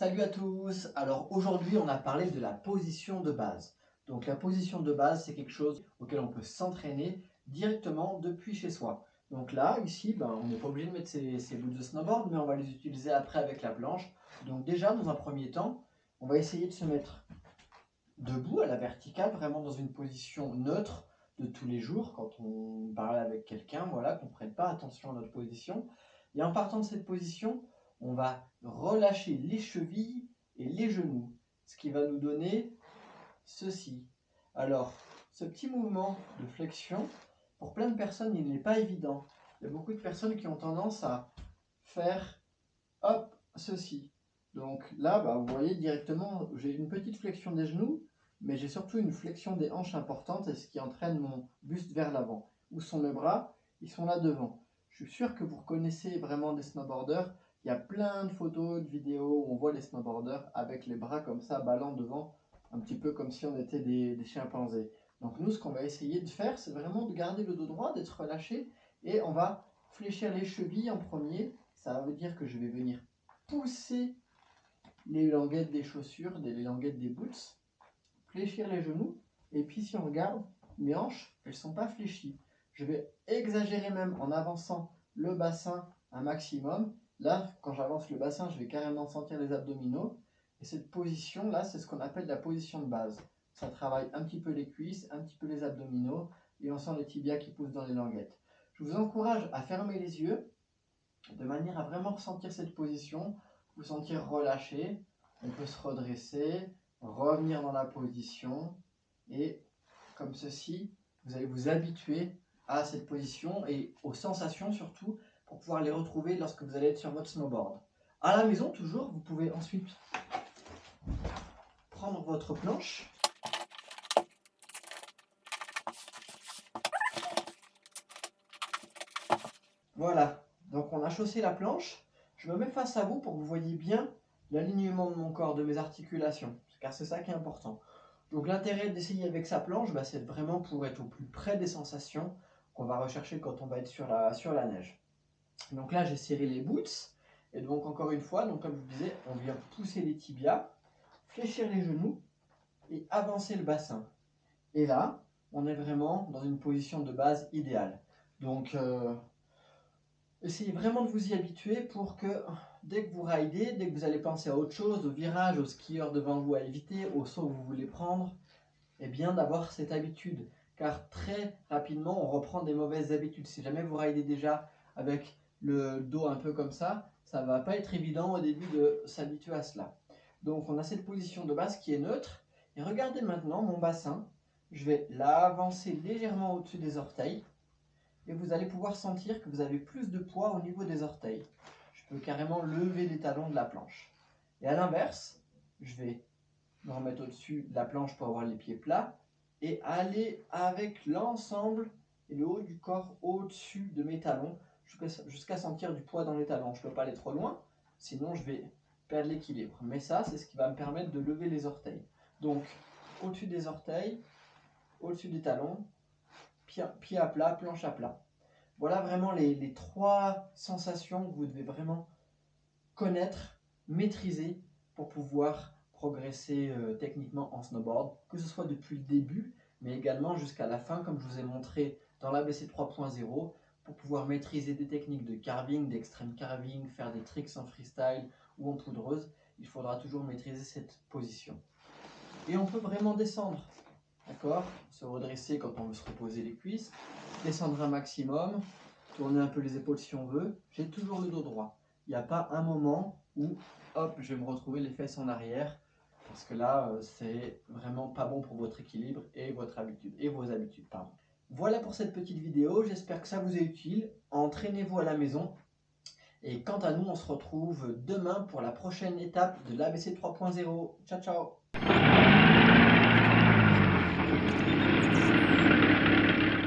Salut à tous Alors aujourd'hui on a parlé de la position de base. Donc la position de base c'est quelque chose auquel on peut s'entraîner directement depuis chez soi. Donc là, ici, ben, on n'est pas obligé de mettre ces, bouts de snowboard, mais on va les utiliser après avec la planche. Donc déjà, dans un premier temps, on va essayer de se mettre debout à la verticale, vraiment dans une position neutre de tous les jours, quand on parle avec quelqu'un, voilà, qu'on ne prenne pas attention à notre position. Et en partant de cette position, on va relâcher les chevilles et les genoux, ce qui va nous donner ceci. Alors, ce petit mouvement de flexion, pour plein de personnes, il n'est pas évident. Il y a beaucoup de personnes qui ont tendance à faire, hop, ceci. Donc là, bah, vous voyez directement, j'ai une petite flexion des genoux, mais j'ai surtout une flexion des hanches importante, et ce qui entraîne mon buste vers l'avant. Où sont mes bras Ils sont là devant. Je suis sûr que vous reconnaissez vraiment des snowboarders. Il y a plein de photos, de vidéos où on voit les snowboarders avec les bras comme ça, ballant devant, un petit peu comme si on était des, chimpanzés. Donc nous, ce qu'on va essayer de faire, c'est vraiment de garder le dos droit, d'être relâché, et on va fléchir les chevilles en premier. Ça veut dire que je vais venir pousser les languettes des chaussures, les languettes des boots, fléchir les genoux, et puis si on regarde, mes hanches, elles ne sont pas fléchies. Je vais exagérer même en avançant le bassin un maximum. Là, quand j'avance le bassin, je vais carrément sentir les abdominaux. Et cette position-là, c'est ce qu'on appelle la position de base. Ça travaille un petit peu les cuisses, un petit peu les abdominaux, et on sent les tibias qui poussent dans les languettes. Je vous encourage à fermer les yeux, de manière à vraiment ressentir cette position, vous sentir relâché. On peut se redresser, revenir dans la position, et comme ceci, vous allez vous habituer à cette position et aux sensations surtout pour pouvoir les retrouver lorsque vous allez être sur votre snowboard. À la maison, toujours, vous pouvez ensuite prendre votre planche. Voilà, donc on a chaussé la planche. Je me mets face à vous pour que vous voyez bien l'alignement de mon corps, de mes articulations, car c'est ça qui est important. Donc l'intérêt d'essayer avec sa planche, bah, c'est vraiment pour être au plus près des sensations qu'on va rechercher quand on va être sur la, sur la neige. Donc là, j'ai serré les boots. Et donc, encore une fois, donc comme je vous disais, on vient pousser les tibias, fléchir les genoux et avancer le bassin. Et là, on est vraiment dans une position de base idéale. Donc, euh, essayez vraiment de vous y habituer pour que dès que vous ridez, dès que vous allez penser à autre chose, au virage, au skieur devant vous à éviter, au saut que vous voulez prendre, eh bien d'avoir cette habitude. Car très rapidement, on reprend des mauvaises habitudes. Si jamais vous ridez déjà avec le dos un peu comme ça, ça va pas être évident au début de s'habituer à cela. Donc on a cette position de base qui est neutre. Et regardez maintenant mon bassin. Je vais l'avancer légèrement au-dessus des orteils. Et vous allez pouvoir sentir que vous avez plus de poids au niveau des orteils. Je peux carrément lever les talons de la planche. Et à l'inverse, je vais me remettre au-dessus de la planche pour avoir les pieds plats. Et aller avec l'ensemble et le haut du corps au-dessus de mes talons jusqu'à sentir du poids dans les talons. Je ne peux pas aller trop loin, sinon je vais perdre l'équilibre. Mais ça, c'est ce qui va me permettre de lever les orteils. Donc, au-dessus des orteils, au-dessus des talons, pied, à plat, planche à plat. Voilà vraiment les, trois sensations que vous devez vraiment connaître, maîtriser pour pouvoir progresser euh, techniquement en snowboard, que ce soit depuis le début, mais également jusqu'à la fin, comme je vous ai montré dans l'ABC 3.0, pour pouvoir maîtriser des techniques de carving, d'extreme carving, faire des tricks en freestyle ou en poudreuse, il faudra toujours maîtriser cette position. Et on peut vraiment descendre, d'accord? Se redresser quand on veut se reposer les cuisses, descendre un maximum, tourner un peu les épaules si on veut. J'ai toujours le dos droit. Il n'y a pas un moment où, hop, je vais me retrouver les fesses en arrière, parce que là, euh, c'est vraiment pas bon pour votre équilibre et votre habitude, et vos habitudes, pardon. Voilà pour cette petite vidéo, j'espère que ça vous est utile. Entraînez-vous à la maison. Et quant à nous, on se retrouve demain pour la prochaine étape de l'ABC 3.0. Ciao, ciao